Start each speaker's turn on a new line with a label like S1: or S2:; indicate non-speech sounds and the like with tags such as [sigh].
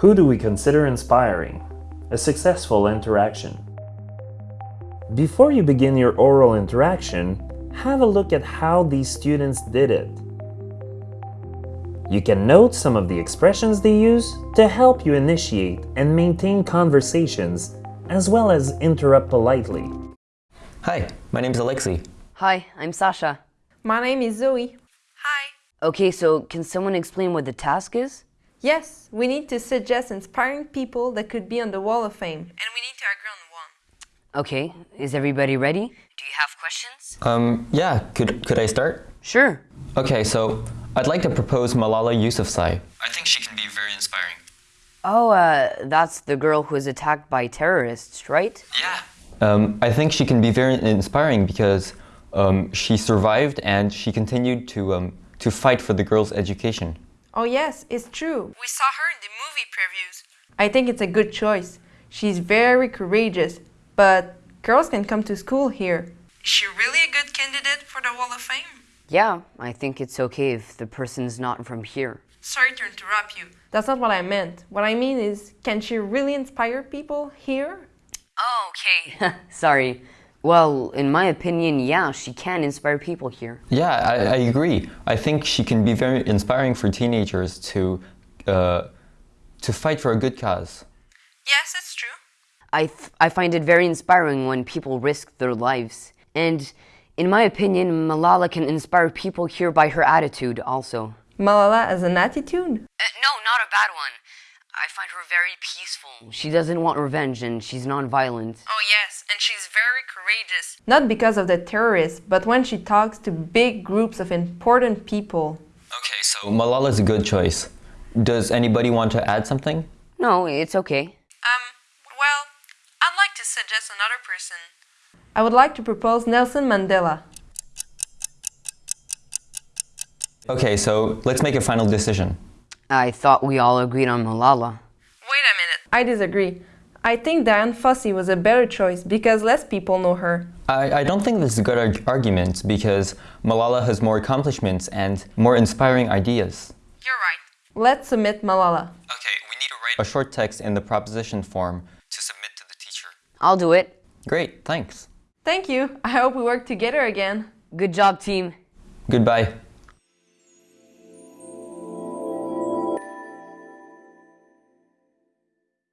S1: Who do we consider inspiring? A successful interaction. Before you begin your oral interaction, have a look at how these students did it. You can note some of the expressions they use to help you initiate and maintain conversations, as well as interrupt politely.
S2: Hi, my name is Alexei.
S3: Hi, I'm Sasha.
S4: My name is Zoe. Hi.
S3: Okay, so can someone explain what the task is?
S4: Yes, we need to suggest inspiring people that could be on the Wall of Fame. And we need to agree on one.
S3: Okay, is everybody ready? Do you have questions?
S2: Um, yeah, could, could I start?
S3: Sure.
S2: Okay, so I'd like to propose Malala Yousafzai. I think she can be very inspiring.
S3: Oh, uh, that's the girl who was attacked by terrorists, right?
S2: Yeah. Um, I think she can be very inspiring because um, she survived and she continued to, um, to fight for the girls' education.
S4: Oh yes, it's true. We saw her in the movie previews. I think it's a good choice. She's very courageous, but girls can come to school here. Is she really a good candidate for the Wall of Fame?
S3: Yeah, I think it's okay if the person's not from here.
S4: Sorry to interrupt you. That's not what I meant. What I mean is, can she really inspire people here?
S3: Oh, okay. [laughs] Sorry. Well, in my opinion, yeah, she can inspire people here.
S2: Yeah, I, I agree. I think she can be very inspiring for teenagers to, uh, to fight for a good cause.
S4: Yes, it's true.
S3: I, I find it very inspiring when people risk their lives. And in my opinion, Malala can inspire people here by her attitude also.
S4: Malala has an attitude?
S3: Uh, no, not a bad one. I find her very peaceful. She doesn't want revenge and she's non-violent.
S4: Oh yes, and she's very courageous. Not because of the terrorists, but when she talks to big groups of important people.
S2: Okay, so Malala is a good choice. Does anybody want to add something?
S3: No, it's okay.
S4: Um, well, I'd like to suggest another person. I would like to propose Nelson Mandela.
S2: Okay, so let's make a final decision.
S3: I thought we all agreed on Malala.
S4: Wait a minute. I disagree. I think Dian Fossey was a better choice because less people know her.
S2: I, I don't think this is a good arg argument because Malala has more accomplishments and more inspiring ideas.
S4: You're right. Let's submit Malala.
S2: Okay, we need to write a short text in the proposition form to submit to the teacher.
S3: I'll do it.
S2: Great, thanks.
S4: Thank you. I hope we work together again.
S3: Good job, team.
S2: Goodbye.